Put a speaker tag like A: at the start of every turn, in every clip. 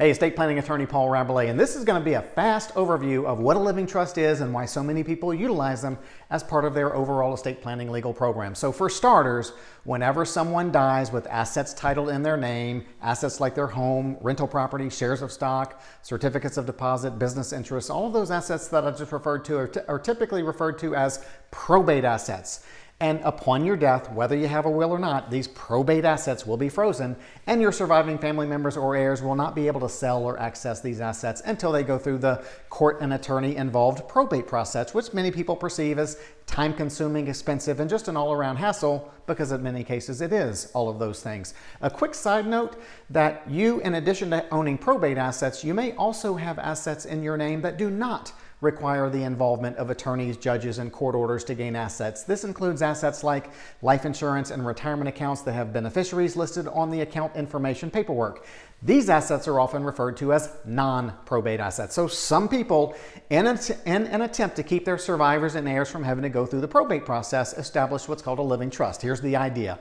A: Hey, estate planning attorney Paul Rabalais, and this is going to be a fast overview of what a living trust is and why so many people utilize them as part of their overall estate planning legal program. So for starters, whenever someone dies with assets titled in their name, assets like their home, rental property, shares of stock, certificates of deposit, business interests, all of those assets that I just referred to are, are typically referred to as probate assets. And upon your death, whether you have a will or not, these probate assets will be frozen and your surviving family members or heirs will not be able to sell or access these assets until they go through the court and attorney involved probate process, which many people perceive as time consuming, expensive, and just an all around hassle because in many cases it is all of those things. A quick side note that you, in addition to owning probate assets, you may also have assets in your name that do not require the involvement of attorneys, judges, and court orders to gain assets. This includes assets like life insurance and retirement accounts that have beneficiaries listed on the account information paperwork. These assets are often referred to as non-probate assets. So some people, in, in, an attempt to keep their survivors and heirs from having to go through the probate process, establish what's called a living trust. Here's the idea.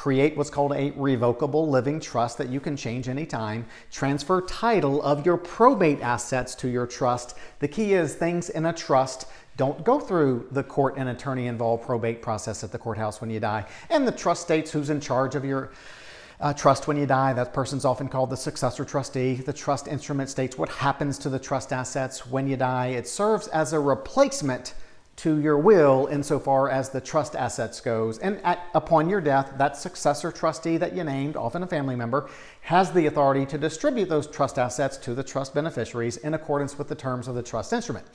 A: Create what's called a revocable living trust that you can change anytime. Transfer title of your probate assets to your trust. The key is things in a trust don't go through the court and attorney involved probate process at the courthouse when you die. And the trust states who's in charge of your uh, trust when you die. That person's often called the successor trustee. The trust instrument states what happens to the trust assets when you die. It serves as a replacement to your will insofar as the trust assets goes. And at, upon your death, that successor trustee that you named, often a family member, has the authority to distribute those trust assets to the trust beneficiaries in accordance with the terms of the trust instrument.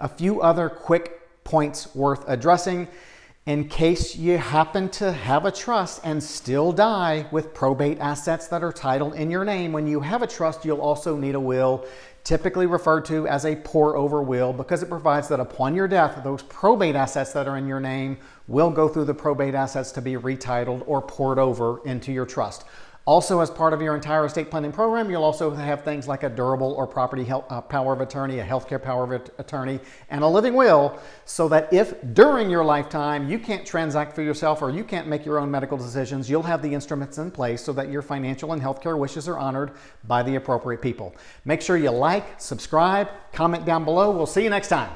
A: A few other quick points worth addressing in case you happen to have a trust and still die with probate assets that are titled in your name. When you have a trust, you'll also need a will, typically referred to as a pour over will because it provides that upon your death, those probate assets that are in your name will go through the probate assets to be retitled or poured over into your trust. Also, as part of your entire estate planning program, you'll also have things like a durable or property health, uh, power of attorney, a healthcare power of attorney, and a living will, so that if during your lifetime you can't transact for yourself or you can't make your own medical decisions, you'll have the instruments in place so that your financial and healthcare wishes are honored by the appropriate people. Make sure you like, subscribe, comment down below. We'll see you next time.